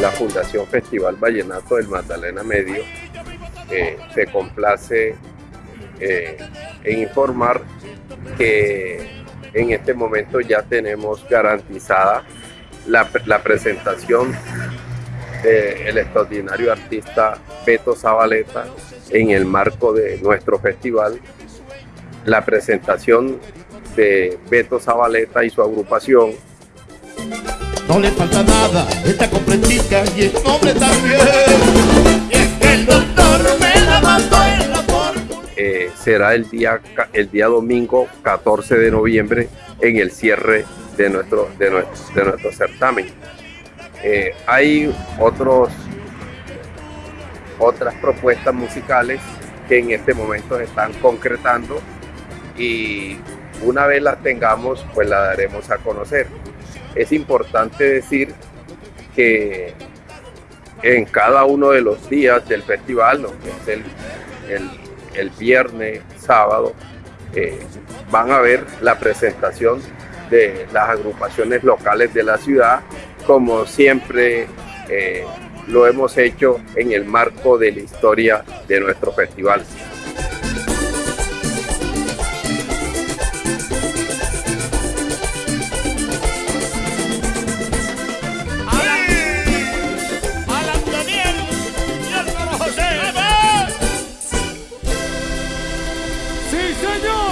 La Fundación Festival Vallenato del Magdalena Medio eh, se complace eh, en informar que en este momento ya tenemos garantizada la, presentación del extraordinario artista Beto Zabaleta en el marco de nuestro festival, la presentación de Beto Zabaleta y su agrupación. No le falta nada, está completica y el nombre también. El doctor me la mató en la eh, será el día, el día domingo 14 de noviembre en el cierre de nuestro, de nuestro, certamen. Eh, hay otros, otras propuestas musicales que en este momento se están concretando y una vez las tengamos, pues la daremos a conocer es importante decir que en cada uno de los días del festival, que es el, el, el, viernes, sábado, eh, van a ver la presentación de las agrupaciones locales de la ciudad, como siempre eh, lo hemos hecho en el marco de la historia de nuestro festival. Вперед!